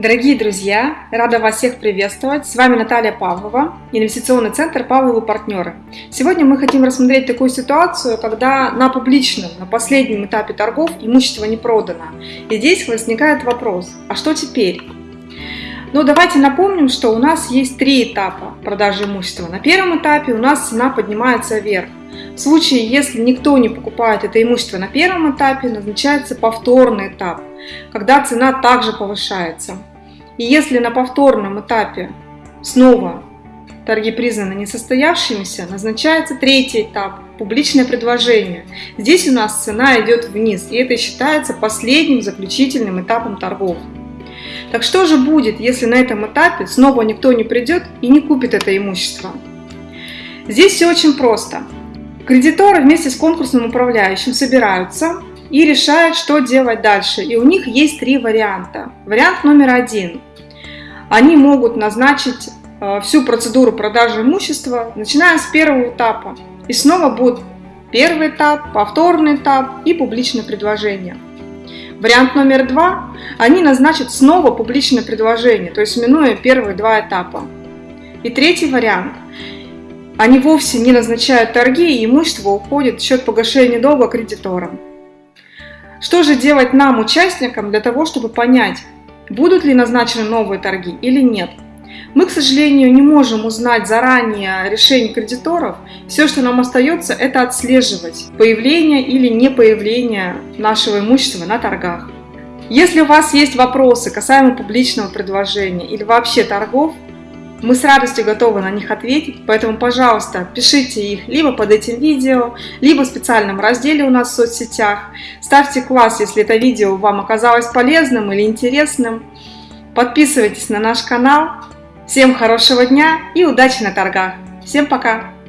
Дорогие друзья, рада вас всех приветствовать. С вами Наталья Павлова, инвестиционный центр Павловы партнеры. Сегодня мы хотим рассмотреть такую ситуацию, когда на публичном, на последнем этапе торгов имущество не продано. И здесь возникает вопрос, а что теперь? Ну, давайте напомним, что у нас есть три этапа продажи имущества. На первом этапе у нас цена поднимается вверх. В случае, если никто не покупает это имущество на первом этапе, назначается повторный этап, когда цена также повышается. И если на повторном этапе снова торги признаны несостоявшимися, назначается третий этап – публичное предложение. Здесь у нас цена идет вниз, и это считается последним заключительным этапом торгов. Так что же будет, если на этом этапе снова никто не придет и не купит это имущество? Здесь все очень просто. Кредиторы вместе с конкурсным управляющим собираются и решают, что делать дальше. И у них есть три варианта. Вариант номер один – они могут назначить э, всю процедуру продажи имущества, начиная с первого этапа. И снова будет первый этап, повторный этап и публичное предложение. Вариант номер два. Они назначат снова публичное предложение, то есть минуя первые два этапа. И третий вариант. Они вовсе не назначают торги, и имущество уходит в счет погашения долга кредиторам. Что же делать нам, участникам, для того, чтобы понять, будут ли назначены новые торги или нет. Мы, к сожалению, не можем узнать заранее решение кредиторов. Все, что нам остается, это отслеживать появление или не появление нашего имущества на торгах. Если у вас есть вопросы касаемо публичного предложения или вообще торгов, мы с радостью готовы на них ответить, поэтому, пожалуйста, пишите их либо под этим видео, либо в специальном разделе у нас в соцсетях. Ставьте класс, если это видео вам оказалось полезным или интересным. Подписывайтесь на наш канал. Всем хорошего дня и удачи на торгах. Всем пока!